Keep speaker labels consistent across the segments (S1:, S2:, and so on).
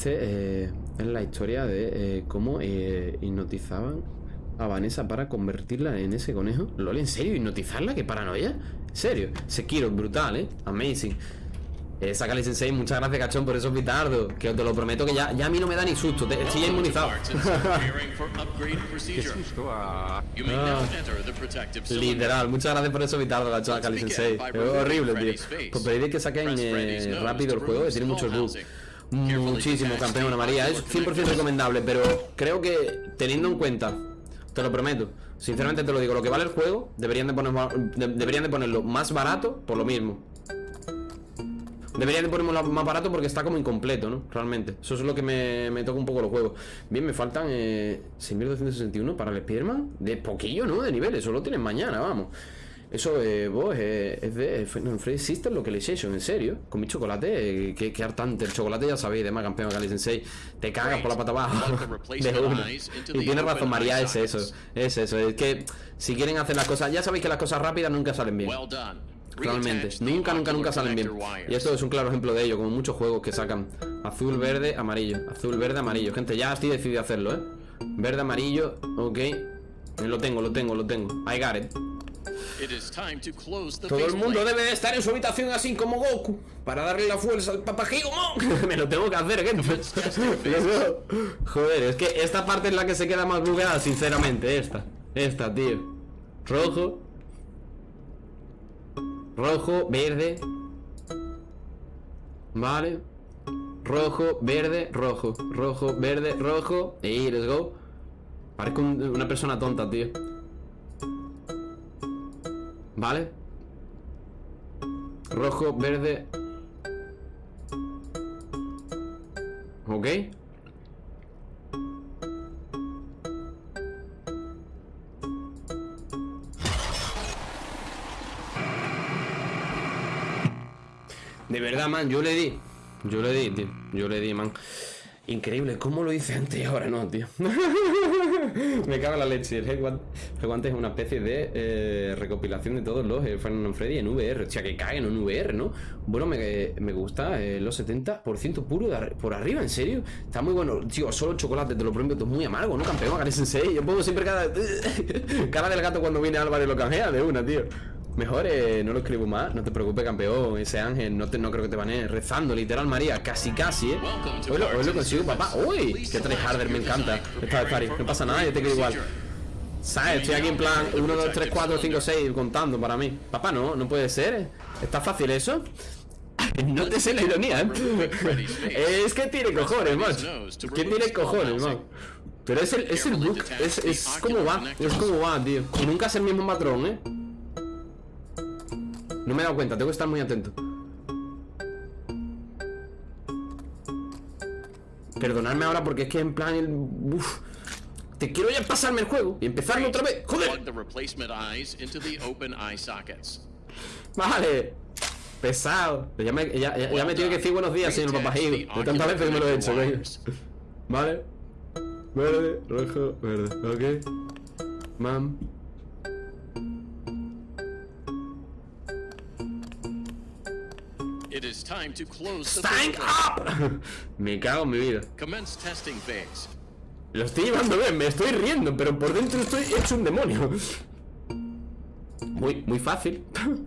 S1: Este eh, es la historia de eh, cómo eh, hipnotizaban a Vanessa para convertirla en ese conejo. ¿Lol, en serio? ¿Hipnotizarla? ¿Qué paranoia? ¿En serio? Sekiro, brutal, ¿eh? Amazing. Eh, Sakali Sensei, muchas gracias, cachón, por esos bitardos. Que os te lo prometo que ya, ya a mí no me da ni susto. te- estoy ya inmunizado.
S2: Qué susto. ah.
S1: Literal, muchas gracias por esos bitardos, cachón, Sakali Sensei. Es horrible, tío. Pues pediré que saquen eh, rápido el juego, que tiene muchos bugs. Muchísimo, campeona María. Es 100% recomendable, pero creo que teniendo en cuenta, te lo prometo, sinceramente te lo digo, lo que vale el juego, deberían de, poner, de- deberían de ponerlo más barato por lo mismo. Deberían de ponerlo más barato porque está como incompleto, ¿no? Realmente. Eso es lo que me, me toca un poco los juegos. Bien, me faltan eh, 6.261 para el Spiderman. De poquillo, ¿no? De niveles. Solo tienen mañana, vamos. Eso, eh, vos, eh, es de Final Freddy System Localization, en serio. Con mi chocolate, eh, que, que hartante. El chocolate ya sabéis, de más campeón Kali Sensei. Te cagas por la pata abajo. De una. Y tienes razón, María, es eso. Es eso. Es que si quieren hacer las cosas, ya sabéis que las cosas rápidas nunca salen bien. Realmente, nunca, nunca, nunca salen bien. Y esto es un claro ejemplo de ello, como muchos juegos que sacan azul, verde, amarillo, azul, verde, amarillo. Gente, ya estoy decidido a hacerlo, ¿eh? Verde, amarillo, ok. Lo tengo, lo tengo, lo tengo. I got it. Todo el mundo debe de estar en su habitación así como Goku para darle la fuerza al papagigomon. Me lo tengo que hacer, gente. Joder, es que esta parte es la que se queda más bugueada, sinceramente. Esta, esta, tío. Rojo. Rojo, verde. Vale. Rojo, verde, rojo. Rojo, verde, rojo. Y let's go. Parezco un- una persona tonta, tío. Vale. Rojo, verde. Ok. De verdad, man, yo le di. Yo le di, tío. Yo le di, man. Increíble, ¿cómo lo hice antes y ahora no, tío? Me cago en la leche. El Headguant es una especie de eh, recopilación de todos los eh, Final Freddy en VR. O sea, que caguen en VR, ¿no? Bueno, me, me gusta eh, los 70% puro de arri- por arriba, ¿en serio? Está muy bueno. Tío, solo chocolate, te lo prometo, es muy amargo, ¿no, campeón? Gary Sensei. Yo pongo siempre cada... cara del gato cuando viene Álvaro lo canjea de una, tío. Mejor eh, no lo escribo más, no te preocupes, campeón. Ese ángel, no, te, no creo que te banee. Rezando, literal, María, casi, casi, ¿eh? Hoy lo, lo consigo, papá. ¡Uy! ¡Qué tryharder! Me encanta. Está de Fari, no pasa nada, yo te quiero igual. ¿Sabes? Estoy aquí en plan 1, 2, 3, 4, 5, 6 contando para mí. Papá, no, no puede ser. ¿Está fácil eso? No te sé la ironía, ¿eh? Es que tiene cojones, macho. ¿Qué tiene cojones, man? Pero es el, es el book, es, es como va, es como va, tío. Nunca es el mismo patrón, ¿eh? No me he dado cuenta, tengo que estar muy atento. Perdonadme ahora porque es que en plan el. Uf, te quiero ya pasarme el juego y empezarlo otra vez. ¡Joder! Vale. Pesado. Pero Ya me, ya, ya- ya me tiene que decir buenos días, señor Papagio. De tantas veces que me lo he hecho, güey. Vale. Verde, rojo, verde. Ok. Mam.
S3: It is time to close the
S1: ¡Stank
S3: building.
S1: up! Me cago en mi vida.
S3: Commence testing phase.
S1: Lo estoy llevando bien, me estoy riendo, pero por dentro estoy hecho un demonio. Muy, muy fácil.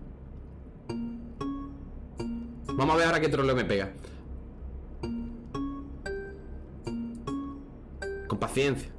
S1: Vamos a ver ahora qué troleo me pega. Con paciencia.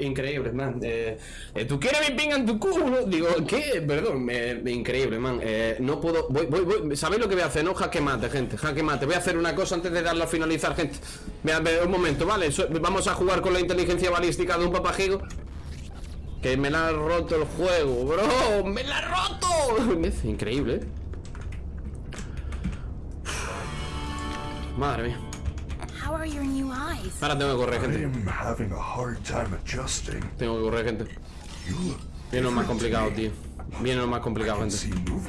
S1: Increíble, man. Eh, eh, ¿Tú quieres mi ping en tu culo? Digo, ¿qué? Perdón, eh, increíble, man. Eh, no puedo. Voy, voy, voy. ¿Sabéis lo que voy a hacer? No, jaque mate, gente. Jaque mate. Voy a hacer una cosa antes de darlo a finalizar, gente. Ve, un momento, ¿vale? Vamos a jugar con la inteligencia balística de un papajigo. Que me la ha roto el juego, bro. ¡Me la ha roto! Es increíble, ¿eh? Madre mía. Ahora tengo que correr, gente.
S4: am having a hard time adjusting.
S1: Tengo que correr, gente. Viene lo más complicado, tío. Viene lo más complicado, gente.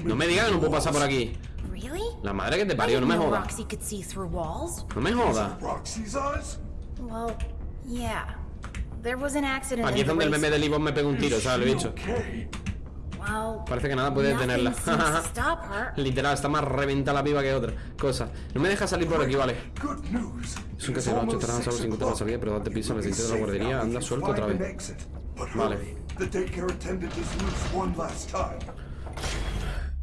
S1: No me digas que no puedo pasar por aquí.
S2: Really?
S1: La madre que te parió, no me jodas.
S2: Roxy could see through walls.
S1: No me jodas.
S4: Roxy's eyes?
S2: Well, yeah. There was an accident
S1: Aquí es donde el meme de Livon me pega un tiro, ¿sabes? Lo he dicho. Parece que nada puede detenerla. Literal, está más reventa la piba que otra cosa. No me deja salir por aquí, vale.
S4: Good news.
S1: Es un
S4: It's
S1: casero 8
S4: almost
S1: estarás a solo
S4: six
S1: 50 la salida, pero date prisa,
S4: You'll be
S1: necesitas la guardería, anda suelto otra vez. Vale.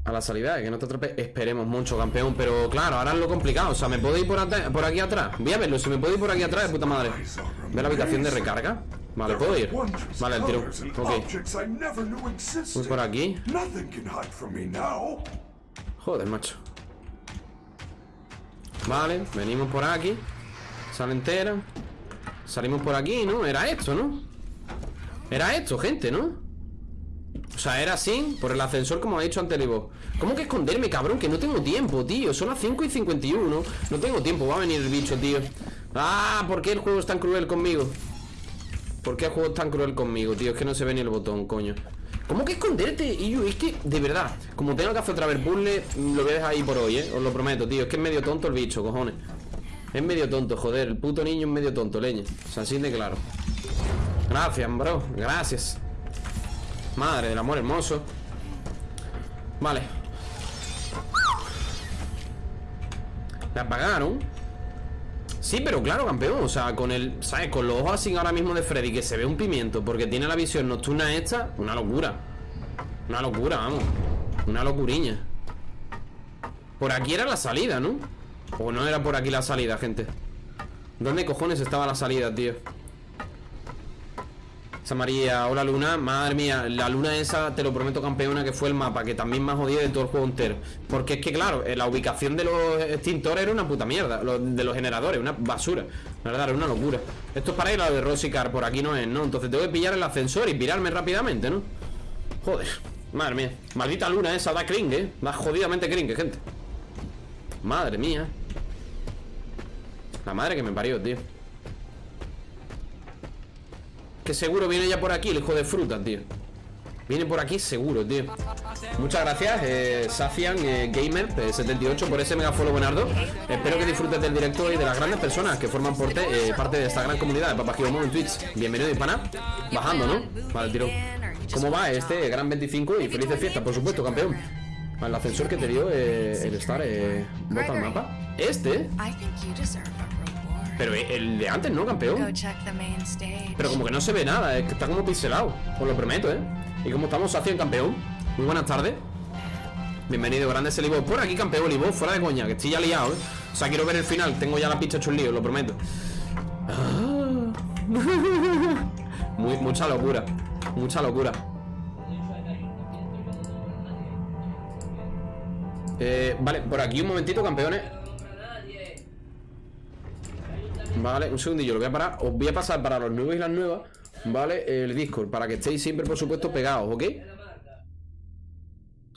S1: A la salida, que no te atrape. Esperemos mucho, campeón. Pero claro, ahora es lo complicado. O sea, ¿me puedo ir por, por aquí atrás? Voy a verlo. Si me puedo ir por aquí atrás, de puta madre. Ve la habitación de recarga. Vale, ¿puedo ir? Vale, el tiro. Ok. Voy por aquí. Joder, macho. Vale, venimos por aquí. Sala entera. Salimos por aquí, ¿no? Era esto, ¿no? Era esto, gente, ¿no? O sea, era así, por el ascensor como ha dicho antes Livo. ¿Cómo que esconderme, cabrón? Que no tengo tiempo, tío Son las 5 y 51 No tengo tiempo, va a venir el bicho, tío Ah, ¿por qué el juego es tan cruel conmigo? ¿Por qué el juego es tan cruel conmigo, tío? Es que no se ve ni el botón, coño ¿Cómo que esconderte? Yo, es que, de verdad Como tengo que hacer otra vez puzzle Lo dejar ahí por hoy, ¿eh? Os lo prometo, tío Es que es medio tonto el bicho, cojones Es medio tonto, joder El puto niño es medio tonto, leña. O sea, así de claro. Gracias, bro Gracias. Madre del amor hermoso. Vale. ¿La apagaron? Sí, pero claro, campeón O sea, con el, ¿sabes? Con los ojos así ahora mismo de Freddy Que se ve un pimiento Porque tiene la visión nocturna esta Una locura. Una locura, vamos. Una locuriña. Por aquí era la salida, ¿no? O no era por aquí la salida, gente ¿Dónde cojones estaba la salida, tío? Esa María, hola Luna, madre mía, la luna esa, te lo prometo campeona, que fue el mapa, que también me ha de todo el juego entero. Porque es que claro, eh, la ubicación de los extintores era una puta mierda, de los generadores, una basura. La verdad, era una locura. Esto es para ir a de Rosicar, por aquí no es, ¿no? Entonces tengo que pillar el ascensor y pirarme rápidamente, ¿no? Joder, madre mía. Maldita luna esa, da cringe, ¿eh? Da jodidamente cringe, gente. Madre mía. La madre que me parió, tío. Que seguro viene ya por aquí el hijo de fruta, tío Viene por aquí seguro, tío Muchas gracias, eh, Safian eh, Gamer eh, 78 por ese mega follow buenardo Espero que disfrutes del directo y de las grandes personas que forman parte, eh, de esta gran comunidad de Papagiromo en Twitch Bienvenido, hispana Bajando, ¿no? Vale, tiro ¿Cómo va este gran 25 y felices fiestas, por supuesto, campeón? El ascensor que te dio eh, el estar eh, ¿Bota el mapa? ¿Este? Pero el de antes, ¿no, campeón? Pero como que no se ve nada, es que está como pixelado Os lo prometo, ¿eh? Y como estamos hacia el campeón Muy buenas tardes Bienvenido, grande ese Libo Por aquí, campeón, Libo, fuera de coña Que estoy ya liado, ¿eh? O sea, quiero ver el final Tengo ya la pista hecho un lío, lo prometo Ah. Muy, Mucha locura Mucha locura Eh, vale, por aquí un momentito, campeones Vale, un segundillo, lo voy a parar Os voy a pasar para los nuevos y las nuevas Vale, el Discord, para que estéis siempre, por supuesto, pegados, ¿ok?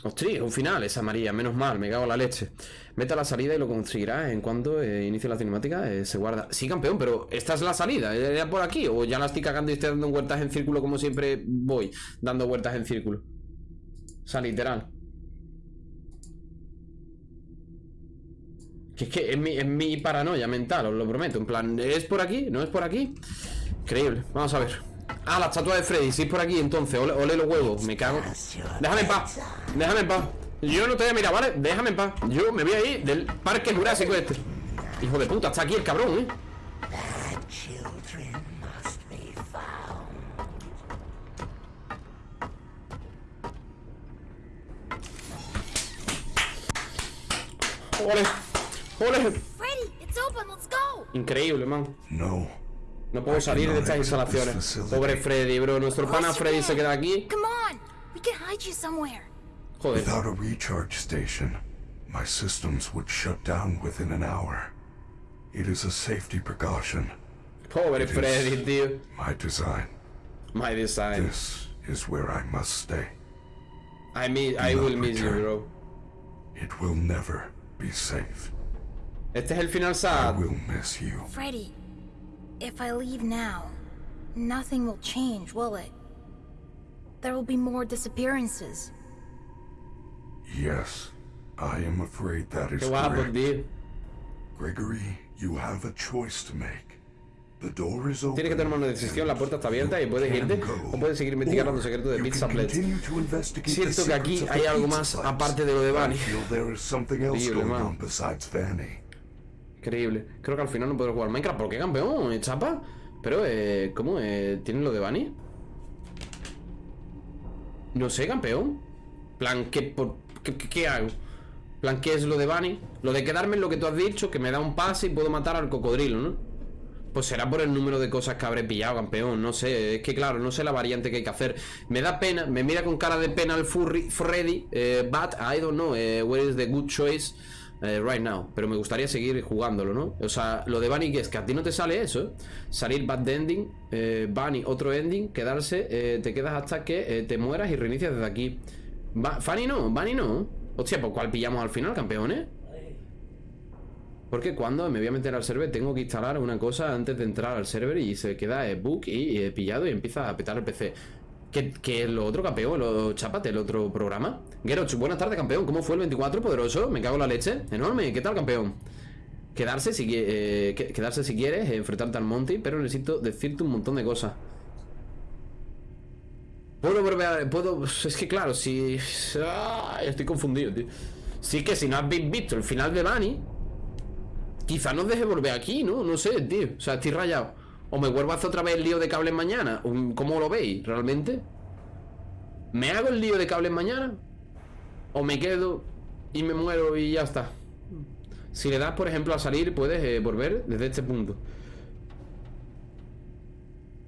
S1: Ostras, un final, esa María, menos mal, me cago en la leche Vete a la salida y lo conseguirás en cuanto eh, inicie la cinemática, eh, se guarda Sí, campeón, pero esta es la salida, ¿era por aquí? ¿O ya la estoy cagando y estoy dando vueltas en círculo como siempre voy? Dando vueltas en círculo O sea, literal Que es que es mi, es mi paranoia mental, os lo prometo. En plan, ¿es por aquí? ¿No es por aquí? Increíble. Vamos a ver. Ah, la estatua de Freddy. Si es por aquí, entonces. Ole, ole los huevos. Me cago. Déjame en paz. Déjame en paz. Yo no te voy a mirar, ¿vale? Déjame en paz. Yo me voy a ir del parque jurásico este. Hijo de puta, está aquí el cabrón, ¿eh? Ole. Ole.
S2: Freddy, it's open. Let's go.
S1: Increíble, man.
S4: No.
S1: No puedo salir de estas instalaciones. Pobre Freddy, bro. Nuestro pana
S2: Of course you
S1: Freddy se queda aquí.
S2: Come on. We can hide you somewhere.
S1: Joder.
S4: Without a recharge station, my systems would shut down within an hour. It is a safety precaution.
S1: Pobre Freddy, tío.
S4: My design.
S1: My design.
S4: This is where I must stay.
S1: I, mi I will miss you, bro.
S4: It will never be safe.
S1: Este es el final
S4: I
S1: sad.
S4: will miss you.
S2: Freddy, if I leave now, nothing will change, will it? There will be more disappearances.
S4: Yes, I am afraid that is correct. Gregory, you have a choice to make. The door is open.
S1: Tienes que tomar una decisión, la puerta está abierta y puedes irte o puedes seguir investigando los secretos de Pizza Blitz. Siento que aquí hay algo más aparte de lo de. Increíble, man. Increíble. Creo que al final no podré jugar Minecraft. ¿Por qué campeón? ¿Eh, ¿Chapa? Pero, eh, ¿cómo? Eh, ¿Tienen lo de Bunny? No sé, campeón. Plan, ¿qué, por, qué, qué- hago? Plan, ¿qué es lo de Bunny? Lo de quedarme en lo que tú has dicho, que me da un pase y puedo matar al cocodrilo, ¿no? Pues será por el número de cosas que habré pillado, campeón. No sé, es que claro, no sé la variante que hay que hacer. Me da pena, me mira con cara de pena el Furry, Freddy. eh, but I don't know eh, where is the good choice eh, right now. Pero me gustaría seguir jugándolo, ¿no? O sea, lo de Bunny, es que a ti no te sale eso, ¿eh? Salir bad ending, eh, Bunny, otro ending, quedarse, eh, te quedas hasta que eh, te mueras y reinicias desde aquí. Ba Fanny no, Bunny no. Hostia, pues ¿cuál pillamos al final, campeones? Porque cuando me voy a meter al server tengo que instalar una cosa antes de entrar al server y se queda book y pillado y empieza a petar el PC. ¿Qué, qué es lo otro, campeón? ¿Lo chapate, el otro programa? Geroch, buenas tardes, campeón. ¿Cómo fue el 24 poderoso? Me cago en la leche. Enorme. ¿Qué tal, campeón? Quedarse si, eh, que- quedarse si quieres, eh, enfrentarte al Monty, pero necesito decirte un montón de cosas. Puedo volver a... Puedo... Es que claro, si... Estoy confundido, tío. Sí que si no habéis visto el final de Bunny, quizá nos deje volver aquí, ¿no? No sé, tío. O sea, estoy rayado. O me vuelvo a hacer otra vez el lío de cables mañana. ¿Cómo lo veis, realmente? ¿Me hago el lío de cables mañana? ¿O me quedo y me muero y ya está? Si le das, por ejemplo, a salir, puedes eh, volver desde este punto.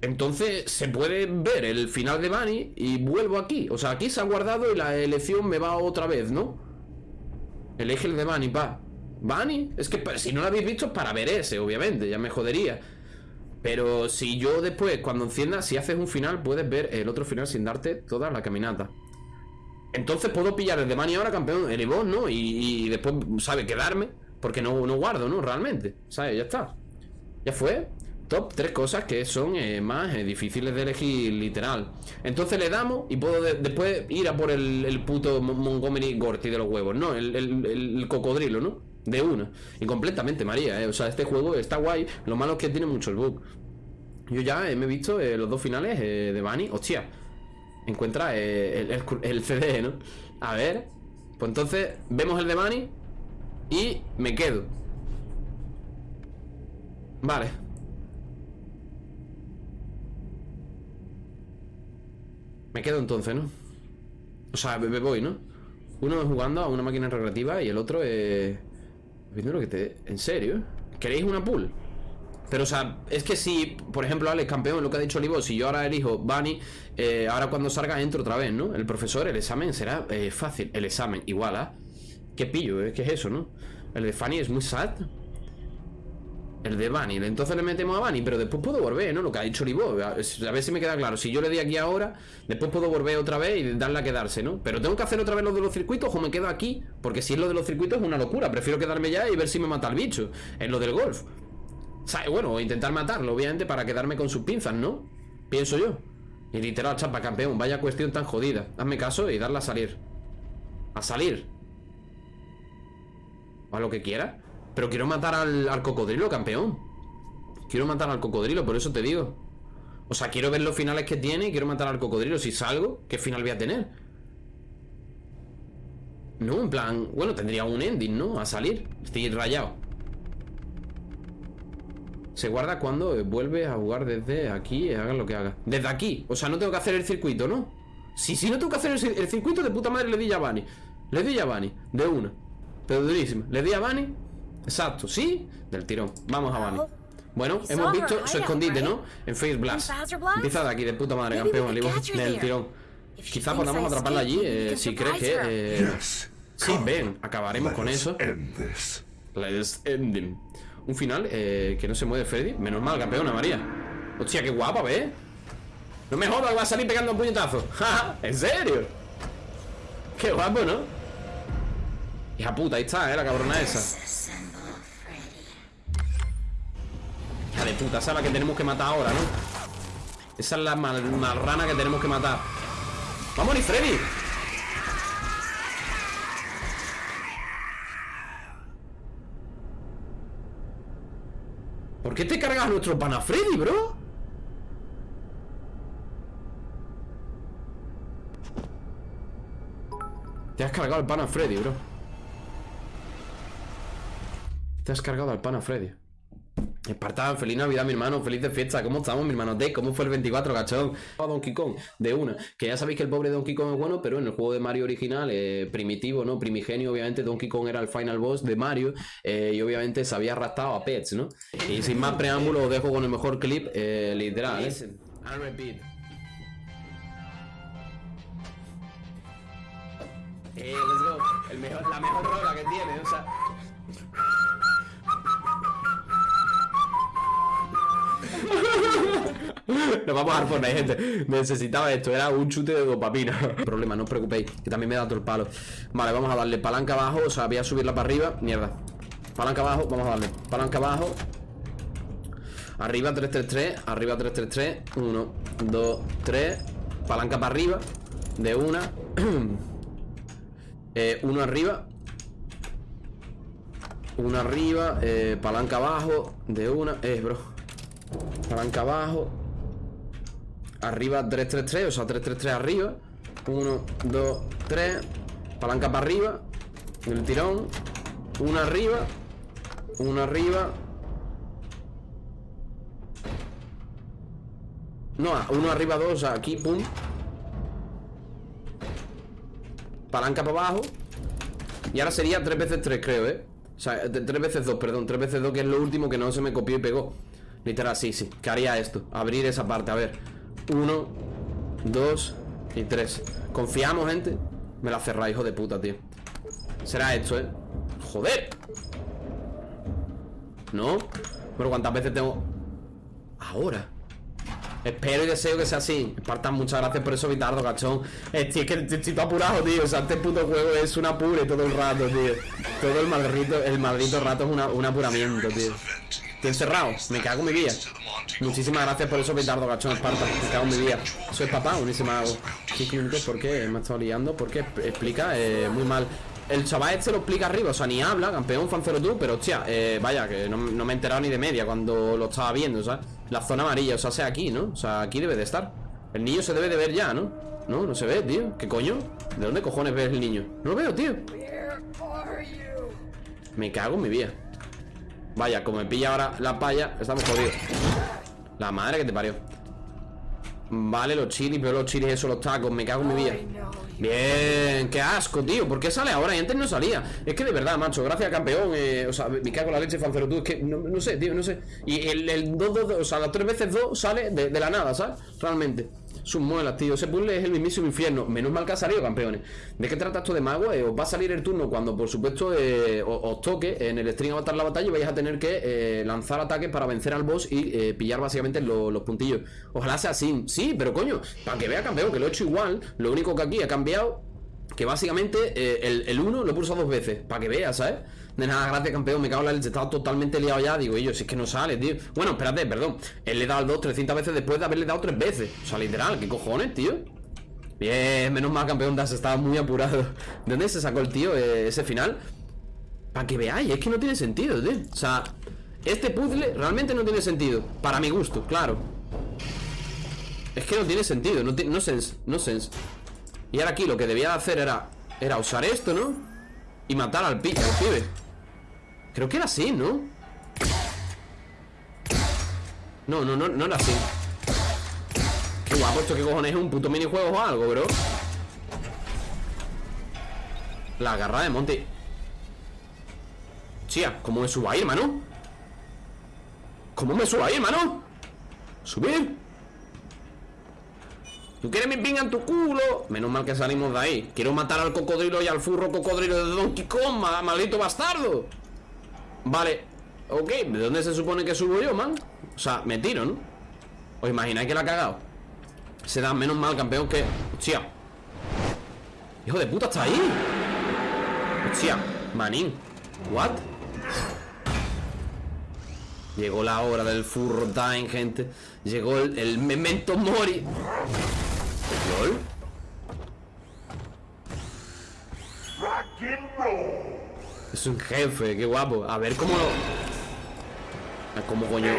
S1: Entonces se puede ver el final de Bunny y vuelvo aquí. O sea, aquí se ha guardado y la elección me va otra vez, ¿no? Elige el de Bunny, pa. ¿Bunny? Es que si no lo habéis visto es para ver ese, obviamente, ya me jodería. Pero si yo después, cuando enciendas, si haces un final, puedes ver el otro final sin darte toda la caminata. Entonces puedo pillar el de Bunny ahora, campeón, el Evo, ¿no? Y, después, ¿sabe? Quedarme. Porque no, no guardo, ¿no? Realmente. ¿Sabes? Ya está. Ya fue. Top tres cosas que son eh, más eh, difíciles de elegir literal. Entonces le damos y puedo de- después ir a por el, puto Mon- Montgomery Gorty de los huevos. No, el, el- cocodrilo, ¿no? De una. Y completamente, María, ¿eh? O sea, este juego está guay. Lo malo es que tiene mucho el bug. Yo ya me he visto los dos finales de Bunny. Hostia. Encuentra eh, el, el, CD, ¿no? A ver. Pues entonces vemos el de Bunny y me quedo. Vale. Me quedo entonces, ¿no? O sea, me voy, ¿no? Uno jugando a una máquina recreativa y el otro te... ¿En serio? ¿Queréis una pool? Pero, o sea, es que si, por ejemplo, Alex, campeón, lo que ha dicho Olivo, si yo ahora elijo Bunny, eh, ahora cuando salga entro otra vez, ¿no? El profesor, el examen será eh, fácil. El examen, igual, ¿ah? ¿Qué pillo, eh? ¿Qué es eso, no? El de Fanny es muy sad. El de Bunny, entonces le metemos a Bunny, pero después puedo volver, ¿no? Lo que ha dicho Olivo, a a ver si me queda claro. Si yo le di aquí ahora, después puedo volver otra vez y darle a quedarse, ¿no? Pero tengo que hacer otra vez lo de los circuitos o me quedo aquí, porque si es lo de los circuitos es una locura. Prefiero quedarme ya y ver si me mata el bicho. Es lo del golf. O bueno, intentar matarlo, obviamente, para quedarme con sus pinzas, ¿no? Pienso yo. Y literal, chapa, campeón, vaya cuestión tan jodida. Hazme caso y darla a salir. A salir. A lo que quiera. Pero quiero matar al, al cocodrilo, campeón. Quiero matar al cocodrilo, por eso te digo. O sea, quiero ver los finales que tiene y quiero matar al cocodrilo. Si salgo, ¿qué final voy a tener? No, en plan, bueno, tendría un ending, ¿no? A salir. Estoy rayado. Se guarda cuando eh, vuelve a jugar desde aquí, eh, haga lo que haga. Desde aquí, o sea, no tengo que hacer el circuito, ¿no? Si, si no tengo que hacer el, el circuito, de puta madre le di a Bunny. Le di a Bunny, de una. Pero durísima. Le di a Bunny, exacto, ¿sí? Del tirón. Vamos a Bunny. Bueno,
S2: We
S1: hemos visto su escondite? ¿no? En Face Blast. Empieza de aquí, de puta madre, campeón. del tirón. Quizá podamos atraparla allí eh, si crees que... eh. Sí, ven, acabaremos con eso.
S4: End this.
S1: Let's ending. Un final eh, que no se mueve Freddy Menos mal, campeona María Hostia, qué guapa, ¿ves? No me jodas, va a salir pegando un puñetazo ¿En serio? Qué guapo, ¿no? Hija puta, ahí está, ¿eh? La cabrona esa
S5: Hija
S1: de puta, esa es la que tenemos que matar ahora, ¿no? Esa es la mal, marrana que tenemos que matar vamos a Freddy! ¿Por qué te cargas nuestro pana Freddy, bro? Te has cargado el pana Freddy, bro Te has cargado al pana Freddy Espartán, feliz Navidad, mi hermano, feliz de fiesta. ¿Cómo estamos, mi hermano? D, ¿cómo fue el 24, cachón? A Donkey Kong, de una. Que ya sabéis que el pobre Donkey Kong es bueno, pero en el juego de Mario original, eh, primitivo, ¿no? Primigenio, obviamente, Donkey Kong era el final boss de Mario. Eh, y obviamente se había arrastrado a Pets, ¿no? Y sin más preámbulos, os dejo con el mejor clip, eh, literal, ¿eh? repeat. Eh, let's go. La mejor rola Nos vamos a dar Fortnite, gente. Necesitaba esto, era un chute de dopamina. Problema, no os preocupéis, que también me da todo el palo. Vale, vamos a darle palanca abajo O sea, voy a subirla para arriba, mierda. Palanca abajo, vamos a darle palanca abajo. Arriba 333 Arriba 333 1, 2, 3 Palanca para arriba De una. Eh, Uno arriba. Uno arriba eh, Palanca abajo De una. Eh, bro. Palanca abajo Arriba 3-3-3, o sea 3-3-3 arriba. 1, 2, 3 Palanca para arriba El tirón. Una arriba Una arriba. No, uno arriba, dos, o sea, aquí, pum. Palanca para abajo. Y ahora sería 3 veces 3, creo, ¿eh? O sea, 3 veces 2, perdón 3 veces 2, que es lo último que no se me copió y pegó. Literal, sí, sí ¿Qué haría esto? Abrir esa parte, a ver Uno, dos y tres ¿Confiamos, gente? Me la cerrá, hijo de puta, tío Será esto, ¿eh? ¡Joder! ¿No? Pero ¿cuántas veces tengo...? Ahora Espero y deseo que sea así Espartan, muchas gracias por eso, Vitardo, cachón es que estoy apurado, tío O sea, este puto juego es un apure todo el rato, tío Todo el maldito rato es un apuramiento, tío Estoy encerrado, me cago en mi vida Muchísimas gracias por eso, Petardo, cachón, Esparta Me cago en mi vida Soy papá, unísima hago 5 minutos, ¿por qué? Me ha estado liando Porque explica eh, muy mal el chaval este lo explica arriba, o sea, ni habla, campeón, fancero tú, pero hostia, eh, vaya, que no, me he enterado ni de media cuando lo estaba viendo, ¿sabes? La zona amarilla, o sea, sea aquí, ¿no? O sea, aquí debe de estar. El niño se debe de ver ya, ¿no? No, no se ve, tío. ¿Qué coño? ¿De dónde cojones ves el niño? No lo veo, tío. Me cago en mi vida. Vaya, como me pilla ahora la palla Estamos jodidos. La madre que te parió. Vale, los chilis, pero los chilis esos, los tacos Me cago en mi vida. Bien, qué asco, tío. ¿Por qué sale ahora? Y antes no salía. Es que de verdad, macho, gracias campeón eh, O sea, me cago en la leche, fancero tú Es que no, sé, tío, no sé. Y el 2, 2, o sea, las tres veces 2 sale de, de la nada, ¿sabes? Realmente sus muelas, tío. Ese puzzle es el mismísimo infierno. Menos mal que ha salido, campeones. ¿De qué trata esto de mago? Eh, os va a salir el turno cuando, por supuesto, eh, os, toque en el stream avatar la batalla y vais a tener que eh, lanzar ataques para vencer al boss y pillar básicamente los puntillos. Ojalá sea así. Sí, pero coño, para que vea, campeón, que lo he hecho igual. Lo único que aquí ha cambiado que básicamente el 1 lo he pulsado dos veces. Para que vea, ¿sabes? De nada, gracias campeón, me cago en la leche, estaba totalmente liado ya Digo, yo, si es que no sale, tío Bueno, espérate, perdón, él le dado el 2 300 veces después de haberle dado tres veces O sea, literal, ¿qué cojones, tío? Bien, menos mal campeón Das estaba muy apurado ¿De dónde se sacó el tío eh, ese final? Para que veáis, es que no tiene sentido, tío O sea, este puzzle realmente no tiene sentido Para mi gusto, claro Es que no tiene sentido, no, no sense, no sense Y ahora aquí lo que debía hacer era Era usar esto, ¿no? Y matar al, pi al pibe Creo que era así, ¿no? No, no, no, no era así Qué guapo esto, qué cojones es un puto minijuego o algo, bro La garra de Monty Chía, ¿cómo me subo ahí, hermano? ¿Cómo me subo ahí, hermano? ¿Subir? ¿Tú quieres mi pinga en tu culo? Menos mal que salimos de ahí Quiero matar al cocodrilo y al furro cocodrilo de Donkey Kong, maldito bastardo Vale, ok, ¿de dónde se supone que subo yo, man? O sea, me tiro, ¿no? ¿Os imagináis que la ha cagado? Se da menos mal, campeón, que... Hostia Hijo de puta, está ahí Hostia, manín What? Llegó la hora del furro time, gente. Llegó el, memento mori. Es un jefe, qué guapo. A ver cómo lo. ¿Cómo coño?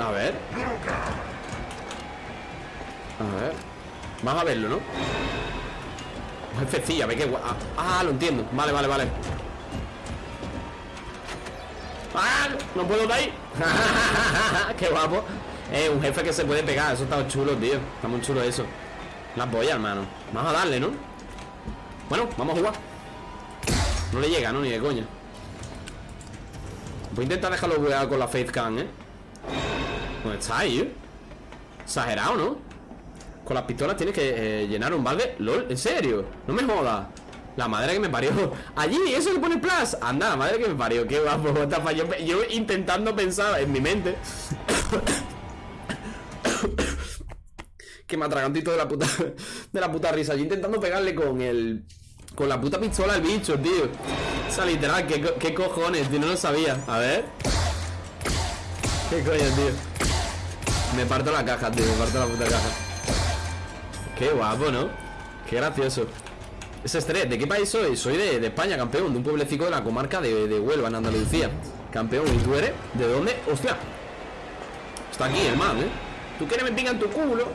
S1: A ver. A ver. Vamos a verlo, ¿no? Jefecilla, ve que guapo. Ah, lo entiendo. Vale, vale, vale. ¡Ah! No puedo de ahí. Qué guapo. Eh, un jefe que se puede pegar. Eso está chulo, tío. Está muy chulo eso. La polla, hermano. Vamos a darle, ¿no? Bueno, vamos a jugar. No le llega, ¿no? Ni de coña. Voy a intentar dejarlo jugar con la Faith Can, ¿eh? ¿Dónde está ahí, eh? Exagerado, ¿no? Con las pistolas tienes que eh, llenar un balde LOL, ¿en serio? No me jodas la madre que me parió Allí, eso que pone plus Anda, la madre que me parió Qué guapo yo, yo intentando pensar en mi mente Que me atragantito de la puta De la puta risa Yo intentando pegarle con el Con la puta pistola al bicho, tío O sea, literal, ¿qué, qué cojones, tío? No lo sabía A ver ¿Qué coño, tío? Me parto la caja, tío Me parto la puta caja Qué guapo, ¿no? Qué gracioso es estrés. ¿De qué país soy? Soy de, España, campeón, de un pueblecito de la comarca de, Huelva, en Andalucía. Campeón, ¿y tú eres? ¿De dónde? ¡Hostia! Está aquí el man, ¿eh? ¿Tú quieres me en tu culo?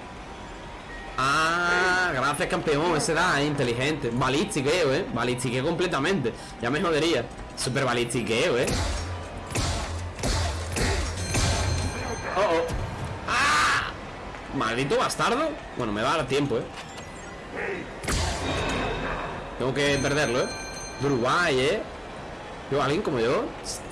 S1: Ah, gracias campeón, ese da, inteligente. Balistiqueo, eh, balistiqueo completamente. Ya me jodería, super balistiqueo, eh. Oh, oh. ¡Ah! Maldito bastardo. Bueno, me va a dar tiempo, eh. Tengo que perderlo, ¿eh? De Uruguay, ¿eh? Yo, alguien como yo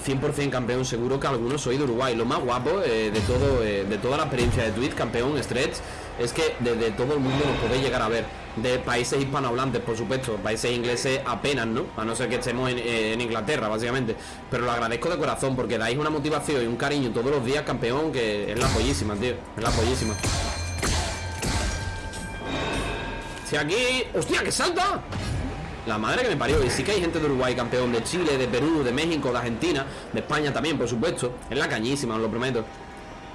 S1: 100% campeón, seguro que algunos soy de Uruguay. Lo más guapo eh, de todo eh, De toda la experiencia de Twitch, campeón, stretch Es que desde todo el mundo nos podéis llegar a ver De países hispanohablantes, por supuesto Países ingleses apenas, ¿no? A no ser que estemos en, eh, en Inglaterra, básicamente Pero lo agradezco de corazón Porque dais una motivación y un cariño todos los días, campeón Que es la pollísima, tío Es la pollísima Si aquí... ¡Hostia, que salta! La madre que me parió. Y sí que hay gente de Uruguay campeón, de Chile, de Perú, de México, de Argentina, de España también, por supuesto. Es la cañísima, os lo prometo.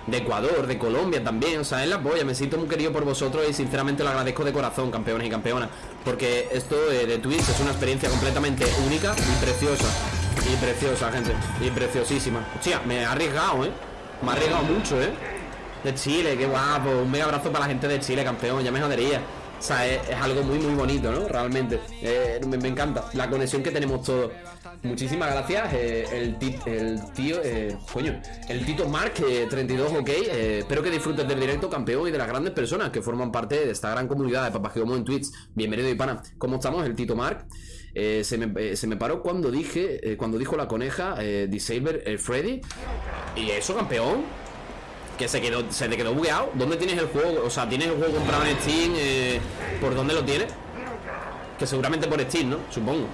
S1: De Ecuador, de Colombia también, o sea, es la polla. Me siento muy querido por vosotros y sinceramente lo agradezco de corazón, campeones y campeonas. Porque esto de Twitch es una experiencia completamente única y preciosa. Y preciosa, gente. Y preciosísima. Hostia, me ha arriesgado, ¿eh? Me ha arriesgado mucho, ¿eh? De Chile, qué guapo. Un mega abrazo para la gente de Chile, campeón. Ya me jodería. O sea, es, algo muy, muy bonito, ¿no? Realmente. Eh, me, encanta la conexión que tenemos todos. Muchísimas gracias. Eh, el, el tío, eh, coño, el Tito Mark, 32, ok. espero que disfrutes del directo, campeón, y de las grandes personas que forman parte de esta gran comunidad de Papageomo en Twitch. Bienvenido, y pana. ¿Cómo estamos? El Tito Mark. se, me, se, me, paró cuando dije, cuando dijo la coneja, Disabler, el Freddy. Y eso, campeón. Que se quedó, se te quedó bugueado. ¿Dónde tienes el juego? O sea, ¿tienes el juego comprado en Steam? Eh, ¿Por dónde lo tienes? Que seguramente por Steam, ¿no? Supongo.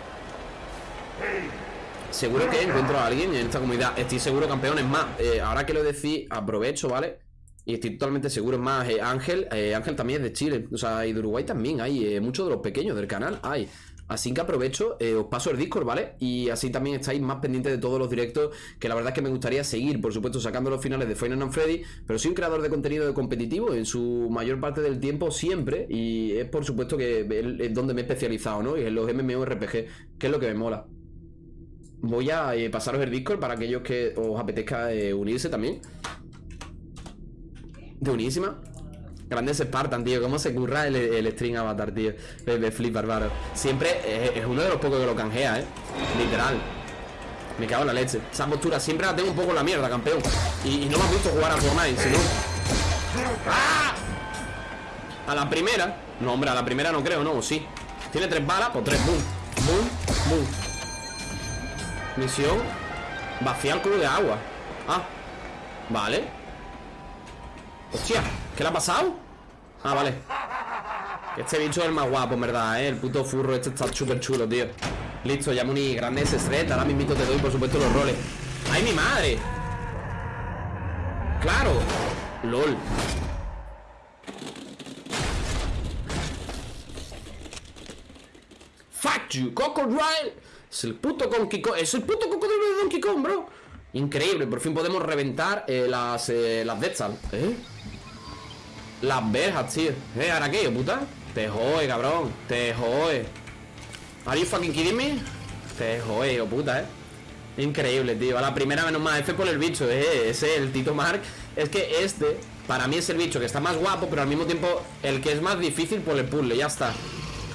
S1: Seguro que encuentro a alguien en esta comunidad. Estoy seguro, campeones más. Eh, ahora que lo decís, aprovecho, ¿vale? Y estoy totalmente seguro. Es más, eh, Ángel, Ángel también es de Chile. O sea, y de Uruguay también hay. muchos de los pequeños del canal hay. Así que aprovecho, eh, os paso el Discord, ¿vale? Y así también estáis más pendientes de todos los directos, que la verdad es que me gustaría seguir, por supuesto, sacando los finales de Final Freddy, pero soy un creador de contenido de competitivo en su mayor parte del tiempo, siempre, y es por supuesto que es donde me he especializado, ¿no? Y en los MMORPG, que es lo que me mola. Voy a eh, pasaros el Discord para aquellos que os apetezca eh, unirse también. De unísima. Grandes Spartan, tío. ¿Cómo se curra el, el string avatar, tío? Me, flipa, hermano. Siempre es, uno de los pocos que lo canjea, ¿eh? Literal. Me cago en la leche. Esa postura siempre la tengo un poco en la mierda, campeón. Y, no me has visto jugar a Fortnite, sino... ¡Ah! A la primera. No, hombre, a la primera no creo, ¿no? ¿O sí? Tiene tres balas, pues tres. Boom. Boom. Boom. Misión. Vaciar el cubo de agua. Ah. Vale. Hostia. ¿Qué le ha pasado? Ah, vale Este bicho es el más guapo, en verdad, ¿eh? El puto furro este está súper chulo, tío Listo, ya muy grande ese thread Ahora mismo te doy, por supuesto, los roles ¡Ay, mi madre! ¡Claro! ¡Lol! ¡Fuck you! ¡Cocodrile! Es el puto Donkey Kong Es el puto cocodrilo de Donkey Kong, bro. Increíble, por fin podemos reventar eh, las, eh, las ¿Eh? Las verjas, tío. ¿Eh? ¿Ahora qué, puta? Te jode, cabrón Te jode ¿Are you fucking kidding me? Te jode, oh, puta, eh. Increíble, tío. A la primera menos más F por el bicho, eh. Ese, el Tito Mark. Es que este Para mí es el bicho que está más guapo Pero al mismo tiempo El que es más difícil por el puzzle Ya está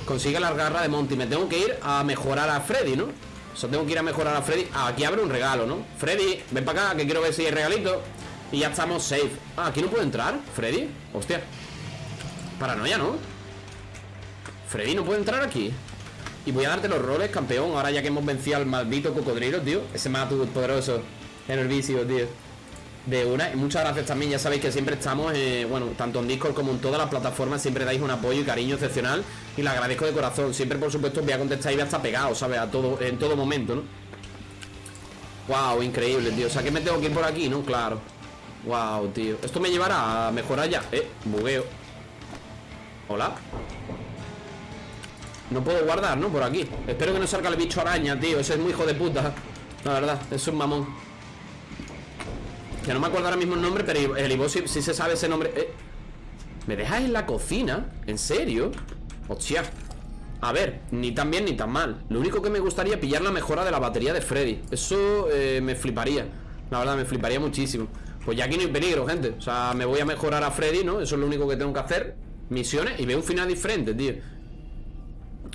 S1: Consigue la garra de Monty. Me tengo que ir a mejorar a Freddy, ¿no? O sea, tengo que ir a mejorar a Freddy. Ah, Aquí abre un regalo, ¿no? Freddy, ven para acá Que quiero ver si hay regalito. Y ya estamos safe. Ah, aquí no puedo entrar Freddy. Hostia. Paranoia, ¿no? Freddy no puede entrar aquí Y voy a darte los roles, campeón Ahora ya que hemos vencido al maldito cocodrilo, tío. Ese más poderoso. En el vicio, tío de una. Y muchas gracias también, ya sabéis que siempre estamos, eh, bueno, tanto en Discord como en todas las plataformas, siempre dais un apoyo y cariño excepcional y le agradezco de corazón. Siempre, por supuesto, voy a contestar y voy a estar pegado, ¿sabes? A todo, en todo momento, ¿no? Wow, increíble, tío. O sea, que me tengo que ir por aquí, ¿no? Claro. Wow, tío. Esto me llevará a mejorar ya. Eh, bugueo. Hola. No puedo guardar, ¿no? Por aquí. Espero que no salga el bicho araña, tío. Ese es muy hijo de puta. La verdad, es un mamón. Que no me acuerdo ahora mismo el nombre Pero el Ivo sí, se sabe ese nombre. Eh, ¿Me dejas en la cocina? ¿En serio? Hostia. A ver, ni tan bien ni tan mal. Lo único que me gustaría pillar la mejora de la batería de Freddy. Eso eh, me fliparía. La verdad, me fliparía muchísimo. Pues ya aquí no hay peligro, gente. O sea, me voy a mejorar a Freddy, ¿no? Eso es lo único que tengo que hacer. Misiones y veo un final diferente, tío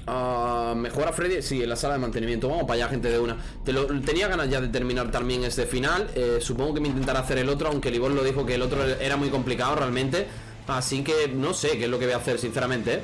S1: Uh, mejora Freddy, sí, en la sala de mantenimiento. Vamos para allá, gente de una. Tenía ganas ya de terminar también este final. Eh, Supongo que me intentará hacer el otro Aunque Libor lo dijo que el otro era muy complicado realmente. Así que no sé qué es lo que voy a hacer, sinceramente ¿eh?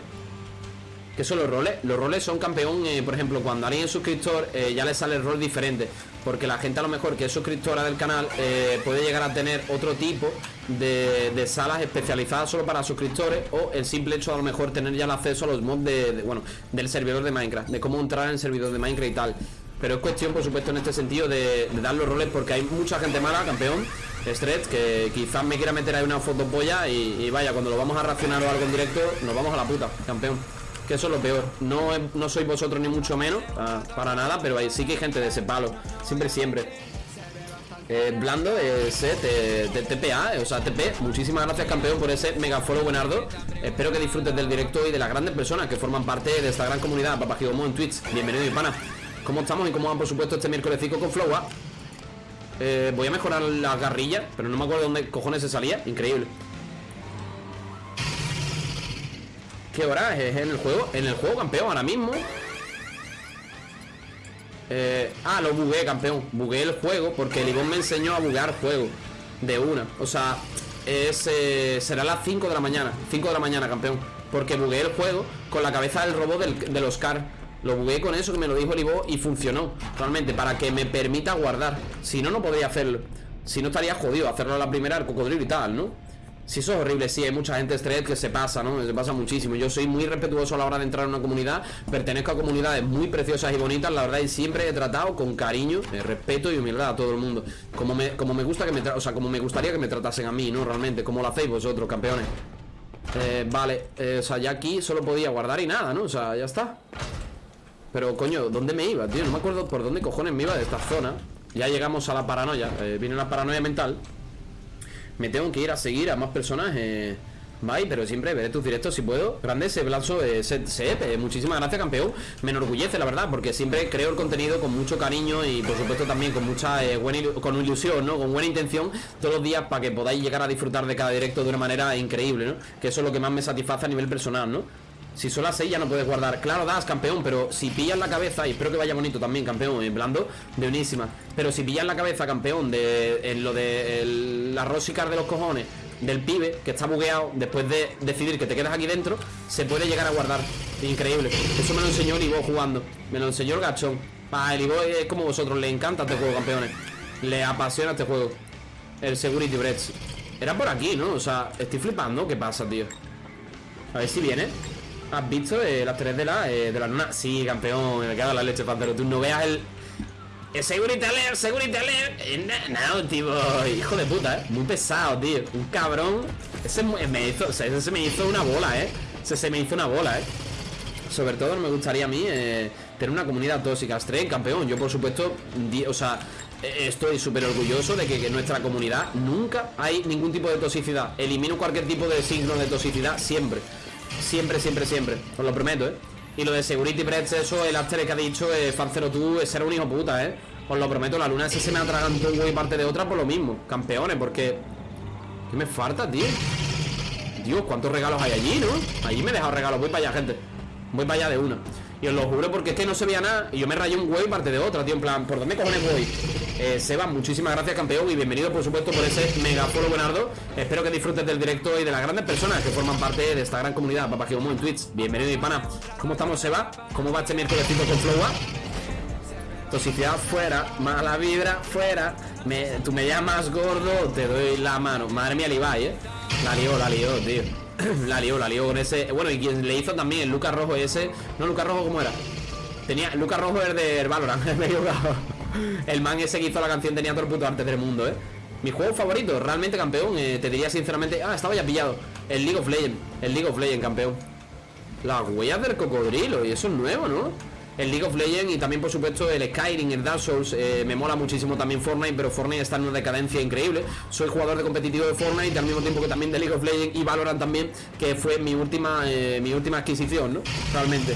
S1: ¿Qué son los roles? Los roles son campeón, eh, por ejemplo, cuando alguien es suscriptor ya le sale el rol diferente Porque la gente a lo mejor que es suscriptora del canal eh, puede llegar a tener otro tipo de, salas especializadas solo para suscriptores O el simple hecho de a lo mejor tener ya el acceso a los mods de, bueno, del servidor de Minecraft De cómo entrar en el servidor de Minecraft y tal pero es cuestión, por supuesto, en este sentido de, dar los roles porque hay mucha gente mala, campeón, Stretch, que quizás me quiera meter ahí una fotopolla y, y vaya, cuando lo vamos a reaccionar o algo en directo, nos vamos a la puta, campeón. Que eso es lo peor. No, no sois vosotros ni mucho menos Para nada, pero sí que hay gente de ese palo Siempre, siempre. Eh, Blando, ese de TPA, o sea, TP Muchísimas gracias campeón por ese mega follow buenardo. Espero que disfrutes del directo y de las grandes personas Que forman parte de esta gran comunidad. Papajidomo en Twitch, bienvenido pana. ¿Cómo estamos y cómo van por supuesto este miércoles con Flowa? Eh, voy a mejorar la garrilla Pero no me acuerdo de dónde cojones se salía. Increíble ¿Qué hora es en el juego? En el juego, campeón, ahora mismo. Eh, Ah, lo bugué, campeón. Bugué el juego porque el Ivonne me enseñó a buguear juego De una. O sea, es, eh, será las 5 de la mañana 5 de la mañana, campeón. Porque bugué el juego con la cabeza del robot del, Oscar. Lo bugué con eso que me lo dijo el Ivo Y funcionó, realmente, para que me permita guardar. Si no, no podría hacerlo. Si no, estaría jodido hacerlo a la primera el cocodrilo y tal, ¿no? Si eso es horrible, sí, hay mucha gente estrés que se pasa, ¿no? Se pasa muchísimo. Yo soy muy respetuoso a la hora de entrar en una comunidad, pertenezco a comunidades muy preciosas y bonitas, la verdad, y siempre he tratado con cariño, eh, respeto y humildad a todo el mundo. Como me, como me gusta que me o sea, como me gustaría que me tratasen a mí, ¿no? Realmente, como lo hacéis vosotros, campeones. Eh, vale, eh, o sea, ya aquí solo podía guardar y nada, ¿no? O sea, ya está. Pero, coño, ¿dónde me iba, tío? No me acuerdo por dónde cojones me iba de esta zona. Ya llegamos a la paranoia, eh, viene la paranoia mental. Me tengo que ir a seguir a más personas eh, Bye, pero siempre veré tus directos si puedo Grande ese blazo eh, eh, Muchísimas gracias campeón Me enorgullece la verdad Porque siempre creo el contenido con mucho cariño Y por supuesto también con mucha eh, buena con ilusión ¿no? Con buena intención Todos los días para que podáis llegar a disfrutar de cada directo De una manera increíble ¿no? Que eso es lo que más me satisface a nivel personal ¿no? Si son las 6 ya no puedes guardar. Claro, das, campeón, pero si pillas la cabeza Y espero que vaya bonito también, campeón, en blando De unísima. Pero si pillas la cabeza, campeón De en lo de la rosicar de los cojones Del pibe, que está bugueado Después de decidir que te quedas aquí dentro Se puede llegar a guardar. Increíble. Eso me lo enseñó el Ivo jugando. Me lo enseñó el gachón. Ah, el Ivo es como vosotros Le encanta este juego, campeones. Le apasiona este juego. El Security Breach. Era por aquí, ¿no? O sea, estoy flipando. ¿Qué pasa, tío? A ver si viene ¿Has visto eh, las tres de la, eh, de la luna? Sí, campeón, me cago en la leche, Pantero. Tú no veas el... el Security alert, security alert. Eh, No, tipo, hijo de puta, eh. Muy pesado, tío, un cabrón. Ese me hizo, ese se me hizo una bola, eh. Se me hizo una bola, eh. Sobre todo me gustaría a mí Tener una comunidad tóxica. Stray, campeón, yo por supuesto O sea, estoy súper orgulloso de que, en nuestra comunidad nunca hay ningún tipo de toxicidad. Elimino cualquier tipo de signo de toxicidad siempre. Siempre, siempre, siempre. Os lo prometo, ¿eh? Y lo de Security Breach, eso, el after que ha dicho, eh, Fancero tú, es ser un hijo puta, ¿eh? Os lo prometo, la luna ese se me atragantó un y parte de otra por lo mismo. Campeones, porque... ¿Qué me falta, tío? Dios, ¿cuántos regalos hay allí, no? Allí me he dejado regalos, voy para allá, gente Voy para allá de una y os lo juro porque es que no se veía nada. Y yo me rayé un güey parte de otra, tío En plan, ¿por dónde cojones voy? Eh, Seba, muchísimas gracias campeón Y bienvenido por supuesto por ese mega follow buenardo Espero que disfrutes del directo y de las grandes personas Que forman parte de esta gran comunidad. Papá Geomo en Twitch. Bienvenido mi pana. ¿Cómo estamos Seba? ¿Cómo va este miércoles con Flowa? Toxicidad fuera, mala vibra fuera. Tú me llamas gordo, te doy la mano. Madre mía, Levi, eh. La lió, la lió, tío la lió, la lió con ese. Bueno, y quien le hizo también el Lucas Rojo ese. No, Lucas Rojo, ¿cómo era? Tenía. Lucas Rojo era de Valorant, El man ese que hizo la canción tenía todo el puto arte del mundo, eh. Mi juego favorito, realmente campeón. Eh, te diría sinceramente. Ah, estaba ya pillado. El League of Legends. El League of Legends, campeón. Las huellas del cocodrilo. Y eso es nuevo, ¿no? El League of Legends y también por supuesto el Skyrim, el Dark Souls eh, me mola muchísimo también Fortnite pero Fortnite está en una decadencia increíble. Soy jugador de competitivo de Fortnite al mismo tiempo que también de League of Legends y Valorant también que fue mi última eh, mi última adquisición ¿no? realmente.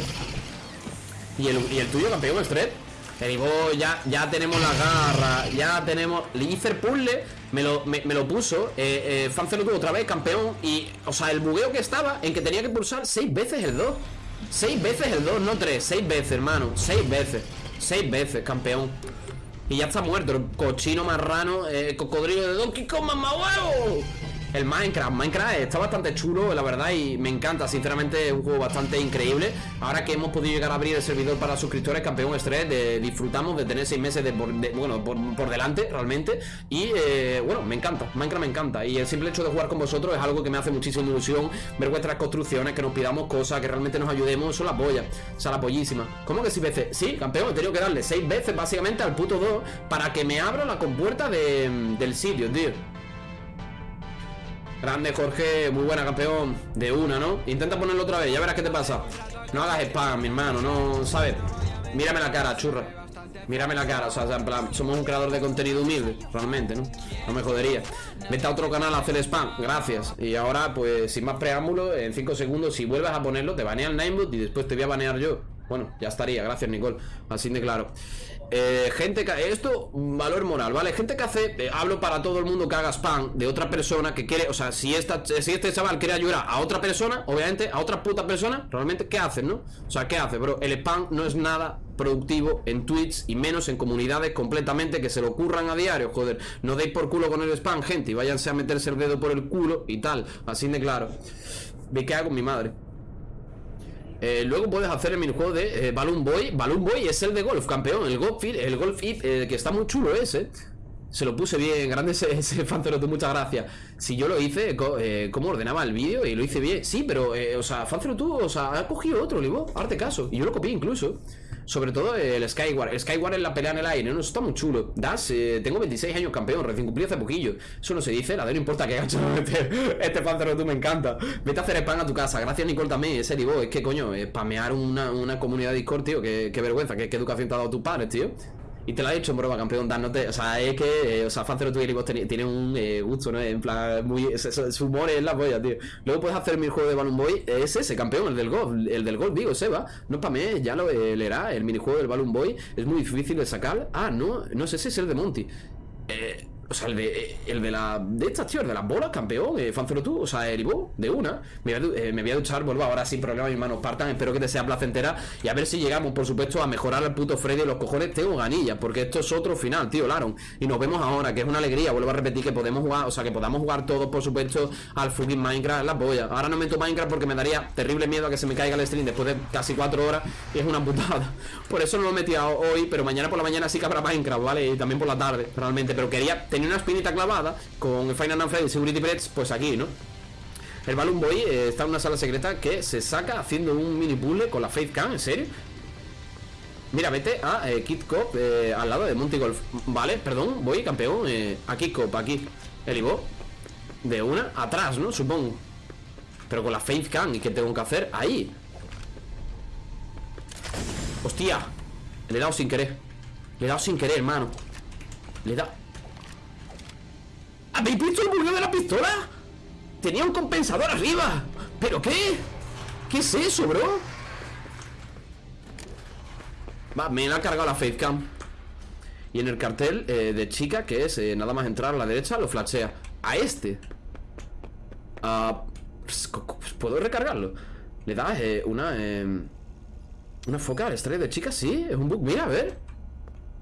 S1: Y el, y el tuyo campeón Stret. Te digo, ya, ya tenemos la garra Ya tenemos... Le puzzle Me lo, me, lo puso eh, eh tuvo otra vez, campeón Y, o sea, el bugueo que estaba En que tenía que pulsar seis veces el 2 Seis veces el 2, no tres Seis veces, hermano. Seis veces Seis veces, campeón. Y ya está muerto El cochino marrano eh, Cocodrilo de Donkey Kong, mamá huevo el Minecraft. Minecraft está bastante chulo, la verdad, y me encanta. Sinceramente, es un juego bastante increíble. Ahora que hemos podido llegar a abrir el servidor para suscriptores, campeón estrés, de, disfrutamos de tener seis meses de, bueno, por, delante, realmente. Y eh, bueno, me encanta. Minecraft me encanta. Y el simple hecho de jugar con vosotros es algo que me hace muchísima ilusión. Ver vuestras construcciones, que nos pidamos cosas, que realmente nos ayudemos. Son las pollas. O sea, la pollísima. ¿Cómo que seis veces? Sí, campeón, he tenido que darle seis veces básicamente al puto 2 para que me abra la compuerta del sitio, tío. Grande Jorge, muy buena campeón De una, ¿no? Intenta ponerlo otra vez, ya verás qué te pasa. No hagas spam, mi hermano, no, ¿sabes? Mírame la cara, churra. Mírame la cara, o sea, en plan Somos un creador de contenido humilde, realmente, ¿no? No me jodería. Vete a otro canal a hacer spam, gracias. Y ahora, pues, sin más preámbulo En 5 segundos, si vuelves a ponerlo Te banea el Ninebot y después te voy a banear yo. Bueno, ya estaría, gracias Nicole. Así de claro eh, gente que esto valor moral, ¿vale? Gente que hace, eh, hablo para todo el mundo que haga spam de otra persona que quiere, o sea, si esta, si este chaval quiere ayudar a otra persona, obviamente a otra puta persona, realmente ¿qué hace, no? O sea, ¿qué hace, bro? El spam no es nada productivo en Twitch y menos en comunidades completamente que se lo ocurran a diario, joder. No deis por culo con el spam, gente, y váyanse a meterse el dedo por el culo y tal, así de claro. Ve qué hago mi madre. Eh, luego puedes hacer el minijuego de eh, Balloon Boy. Balloon Boy es el de golf, campeón. El golf, el golf eh, que está muy chulo ese. Se lo puse bien, grande ese, ese tú muchas gracias. Si yo lo hice, ¿cómo ordenaba el vídeo? Y lo hice bien. Sí, pero, o sea, tú, o sea, ha cogido otro, Libo, arte caso. Y yo lo copié incluso. Sobre todo el Skyward. El Skyward en la pelea en el aire, ¿no? Está muy chulo. Das, eh, tengo 26 años campeón, recién cumplí hace poquillo. Eso no se dice, la de no importa que gancho este, este Panther tú me encanta. Vete a hacer spam a tu casa. Gracias, Nicole, también. Ese digo, es que coño, spamear una, una comunidad de Discord, tío. Qué, vergüenza, qué, educación te ha dado tu padre, tío. Y te lo ha dicho en broma, campeón, dándote. O sea, es que. Eh, o sea, Fancero Twilight tiene, tiene un eh, gusto, ¿no? En plan, muy. Su, humor es la polla, tío. Luego puedes hacer mi juego de Balloon Boy. Es ese, campeón, el del golf. El del golf, digo, Seba. No para mí, ya lo eh, leerá. El minijuego del Balloon Boy es muy difícil de sacar. Ah, no, no sé si es el de Monty. Eh. O sea, el de, el de la. De estas, tío, el de las bolas, campeón. Eh, tú. O sea, Eribo, de una. Me voy, a, eh, me voy a duchar, vuelvo ahora sin problema, mi hermano Partan. Espero que te sea placentera. Y a ver si llegamos, por supuesto, a mejorar al puto Freddy. Los cojones tengo ganillas. Porque esto es otro final, tío, Laron. Y nos vemos ahora, que es una alegría. Vuelvo a repetir que podemos jugar. O sea, que podamos jugar todos, por supuesto, al fucking Minecraft. La polla. Ahora no meto Minecraft porque me daría terrible miedo a que se me caiga el stream después de casi cuatro horas. Y es una putada. Por eso no lo he metido hoy. Pero mañana por la mañana sí que habrá Minecraft, ¿vale? Y también por la tarde, realmente. Pero quería tener una espinita clavada con Final Fantasy Security Breach, pues aquí, ¿no? El Balloon Boy eh, está en una sala secreta que se saca haciendo un mini puzzle con la Faith Cam, ¿en serio? Mira, vete a eh, Kid Cop eh, al lado de Monty Golf. Vale, perdón, voy campeón a Kid Cop, aquí. El Ivo. De una, atrás, ¿no? Supongo. Pero con la Faith Cam, ¿y qué tengo que hacer? Ahí. Hostia. Le he dado sin querer. Le he dado sin querer, hermano. Le da ¿Habéis visto el bugueo de la pistola? Tenía un compensador arriba. ¿Pero qué? ¿Qué es eso, bro? Va, me la ha cargado la facecam Y en el cartel eh, de chica Que es eh, nada más entrar a la derecha Lo flashea. A este. Ah, ¿Puedo recargarlo? Le da eh, una Una foca al estrella de chica Sí, es un bug, mira, a ver.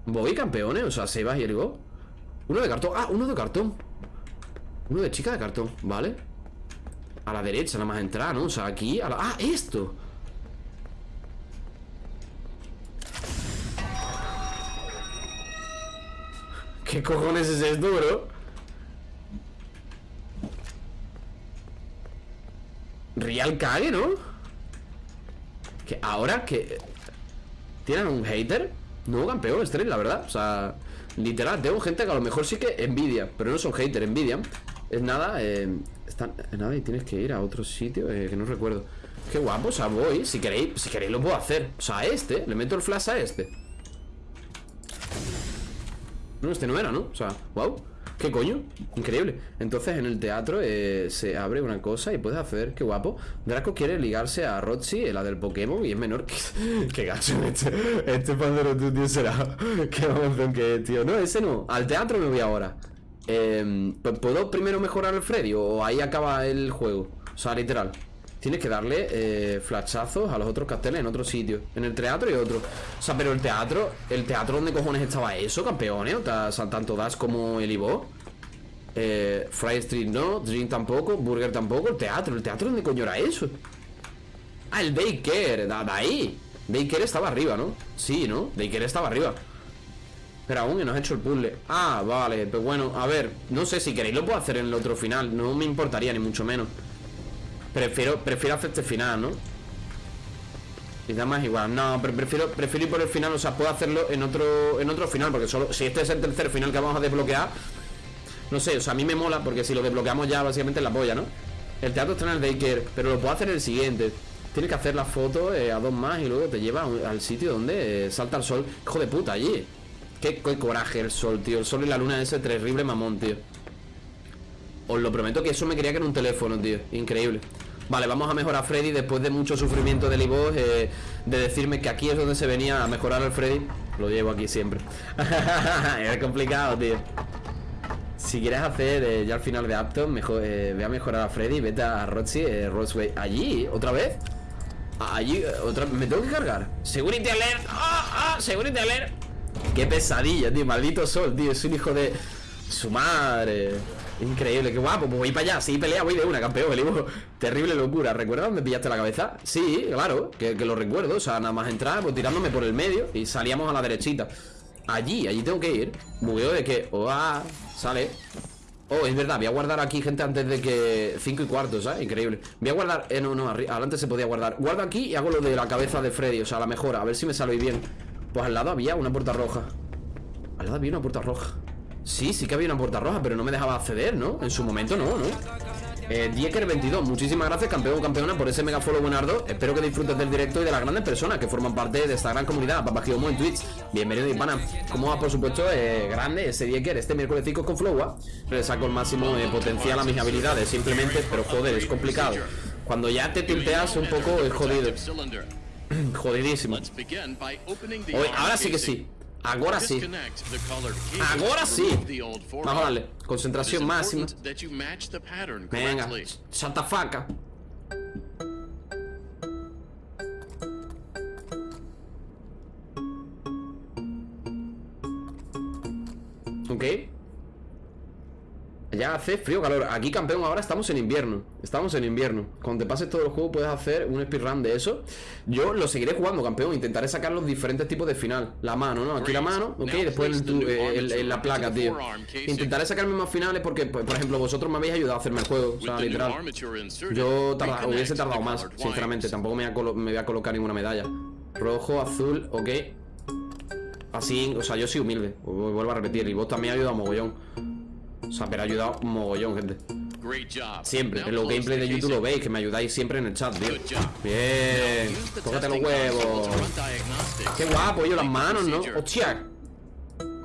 S1: Voy campeones, o sea, se va y el go. Uno de cartón, ah, uno de cartón Uno de chica de cartón, vale A la derecha, nada más entrar, ¿no? O sea, aquí, a la... ah, esto ¿Qué cojones es esto, bro? Real cague, ¿no? Que ahora que... ¿Tienen un hater? No, campeón, Street, la verdad O sea, literal, tengo gente que a lo mejor sí que envidia Pero no son hater, envidian Es nada, eh, están, nada y tienes que ir a otro sitio eh, que no recuerdo. Qué guapo, o sea, voy Si queréis, si queréis lo puedo hacer. O sea, a este, le meto el flash a este. No, este no era, ¿no? O sea, wow ¿Qué coño? Increíble. Entonces en el teatro eh, se abre una cosa y puedes hacer, qué guapo. Draco quiere ligarse a Roxy, la del Pokémon Y es menor que... qué gacho. Este Este Pandero tío será Qué mamazón que es, tío. No, ese no Al teatro me voy ahora eh, ¿Puedo primero mejorar el Freddy? ¿O ahí acaba el juego? O sea, literal Tienes que darle eh, flashazos a los otros carteles en otro sitio En el teatro y otro O sea, pero el teatro ¿El teatro donde cojones estaba eso, campeones? O sea, tanto Das como el Ivo eh, Fry Street no Dream tampoco Burger tampoco El teatro ¿El teatro dónde coño era eso? Ah, el Baker De ahí Baker estaba arriba, ¿no? Sí, ¿no? Baker estaba arriba pero aún que no has hecho el puzzle. Ah, vale, pues bueno, a ver No sé, si queréis lo puedo hacer en el otro final No me importaría, ni mucho menos. Prefiero, prefiero hacer este final, ¿no? Y nada más igual No, pero prefiero, prefiero ir por el final O sea, puedo hacerlo en otro, en otro final Porque solo si este es el tercer final que vamos a desbloquear No sé, o sea, a mí me mola Porque si lo desbloqueamos ya básicamente la polla, ¿no? El teatro está en el Baker Pero lo puedo hacer en el siguiente. Tienes que hacer la foto eh, a dos más Y luego te lleva al sitio donde eh, salta el sol. Hijo de puta, allí qué, qué coraje el sol, tío. El sol y la luna ese terrible mamón, tío. Os lo prometo que eso me quería que era un teléfono, tío. Increíble. Vale, vamos a mejorar a Freddy después de mucho sufrimiento del iVoox eh, De decirme que aquí es donde se venía a mejorar al Freddy. Lo llevo aquí siempre. Es complicado, tío. Si quieres hacer eh, ya al final de apto mejor, eh, Ve a mejorar a Freddy. Vete a Roxy, eh, Rosway Allí, ¿otra vez? Allí, otra ¿Me tengo que cargar? Security alert. ¡Ah, ah! Security alert Qué pesadilla, tío Maldito sol, tío Es un hijo de... Su madre. Increíble, qué guapo, pues voy para allá Sí, pelea, voy de una, campeón, Terrible locura, ¿recuerdas dónde pillaste la cabeza? Sí, claro, que, lo recuerdo O sea, nada más entrar, pues tirándome por el medio Y salíamos a la derechita. Allí, allí tengo que ir Bugueo de que, oh, sale. Oh, es verdad, voy a guardar aquí, gente, antes de que... 5 y cuarto, ¿sabes? Increíble. Voy a guardar... Eh, no, no, adelante se podía guardar. Guardo aquí y hago lo de la cabeza de Freddy O sea, la mejora, a ver si me sale bien Pues al lado había una puerta roja Al lado había una puerta roja Sí, sí que había una puerta roja, pero no me dejaba acceder, ¿no? En su momento no, ¿no? Eh, Dieker22, muchísimas gracias, campeón o campeona, por ese mega follow buenardo. Espero que disfrutes del directo y de las grandes personas que forman parte de esta gran comunidad. Papagiomo en Twitch. Bienvenido, Hispana. Como va, por supuesto, eh, grande ese Dieker, este miércoles 5 con Flowa. Le saco el máximo eh, potencial a mis habilidades, simplemente, pero joder, es complicado. Cuando ya te tilteas un poco, es jodido. Jodidísimo. Hoy, ahora sí que sí. Ahora sí. Ahora sí. Vamos a darle. Concentración máxima. Venga. Chatafaca. Ok. Ya hace frío, calor. Aquí campeón ahora estamos en invierno. Estamos en invierno. Cuando te pases todo el juego puedes hacer un speedrun de eso. Yo lo seguiré jugando campeón. Intentaré sacar los diferentes tipos de final. La mano, ¿no? Aquí la mano, ok Después en, la placa, tío. Intentaré sacarme más finales porque, por ejemplo Vosotros me habéis ayudado a hacerme el juego. O sea, literal. Yo hubiese tardado más, sinceramente. Tampoco me voy, a colocar ninguna medalla. Rojo, azul, ok. Así, o sea, yo soy humilde. Vuelvo a repetir Y vos también has ayudado a mogollón o sea, pero ha ayudado un mogollón, gente. Siempre, en los gameplays de YouTube lo veis Que me ayudáis siempre en el chat, tío. Bien, tócate los huevos. Qué guapo, yo las manos, ¿no? Hostia.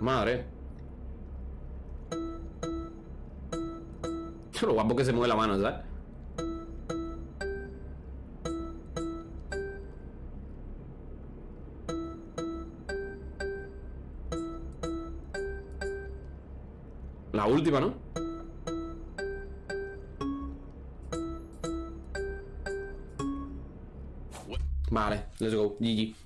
S1: Madre. Lo guapo que se mueve la mano, ¿sabes? La última, ¿no? Vale, let's go, GG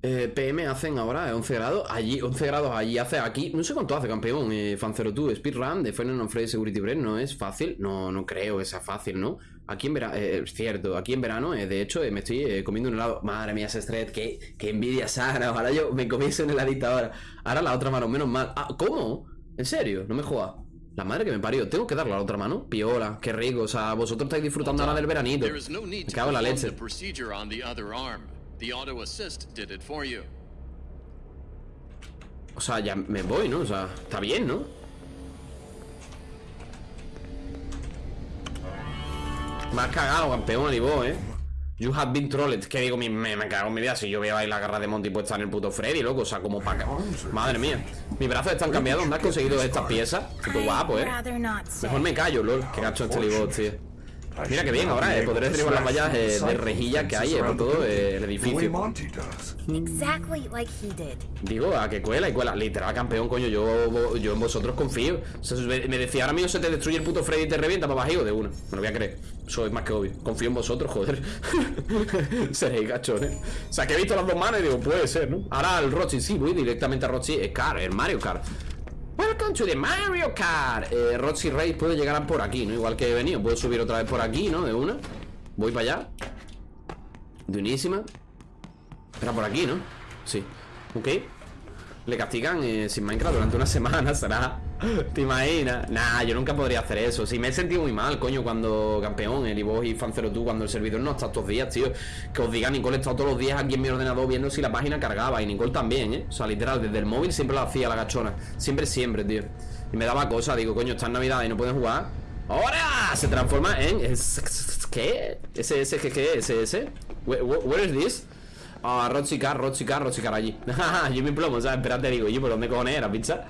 S1: eh, PM hacen ahora 11 grados Allí, 11 grados allí hace aquí No sé cuánto hace, campeón eh, Fancero tú, speedrun de Final on Security Break No es fácil, no, no creo que sea fácil, ¿no? Aquí en verano, eh, es cierto Aquí en verano, eh, de hecho, me estoy comiendo un helado Madre mía, ese Stred, qué, qué envidia sana Ojalá yo me comiese un heladito ahora Ahora la otra mano, menos mal ah, ¿Cómo? ¿En serio? No me jodas la madre que me parió, tengo que darle a la otra mano. Piola, qué rico. O sea, vosotros estáis disfrutando ahora del veranito. Me cago en la leche. O sea, ya me voy, ¿no? O sea, está bien, ¿no? Me has cagado, campeón, y vos, ¿eh? You have been trolled. Que digo, me, me, cago en mi vida si yo veo ahí la garra de Monty puesta en el puto Freddy, loco. O sea, como para... Madre mía. Mis brazos están cambiados. ¿Dónde has conseguido estas piezas? Qué guapo, ¿eh? Mejor me callo, lol. Qué gacho este libot, tío. Mira que bien ahora, eh, podré derribar las vallas eh, de rejilla que hay eh, por todo eh, el edificio. Digo, a que cuela y cuela. Literal, campeón, coño, yo, yo en vosotros confío. O sea, me decía, ahora mismo se te destruye el puto Freddy y te revienta para bajío de uno. Me lo voy a creer. Soy más que obvio. Confío en vosotros, joder. Seréis gachones. O sea, que he visto las dos manos y digo, puede ser, ¿no? Ahora el Rochi, sí, voy directamente a Rochi. Es Car, el Mario Kart. Welcome to the Mario Kart eh, Roxy Race puede llegar por aquí, ¿no? Igual que he venido Puedo subir otra vez por aquí, ¿no? De una Voy para allá De unísima Era por aquí, ¿no? Sí Ok le castigan eh, sin Minecraft durante una semana, será. ¿Te imaginas? Nah, yo nunca podría hacer eso. Sí, me he sentido muy mal, coño, cuando campeón, el y vos y Fancero tú, cuando el servidor no está estos días, tío. Que os diga, Nicole he todos los días aquí en mi ordenador viendo si la página cargaba. Y Nicole también, ¿eh? O sea, literal, desde el móvil siempre lo hacía la gachona. Siempre, siempre, tío. Y me daba cosa, digo, coño, está en Navidad y no pueden jugar. ¡Ahora! Se transforma en. ¿Qué? ¿Ese, ese, qué, qué? ¿Ese, ese? Where is this? Ah, Rochicar, Rochicar, Rochicar allí Jimmy Plomo, ¿sabes? Espérate, digo, yo, ¿por dónde cojones era, pizza?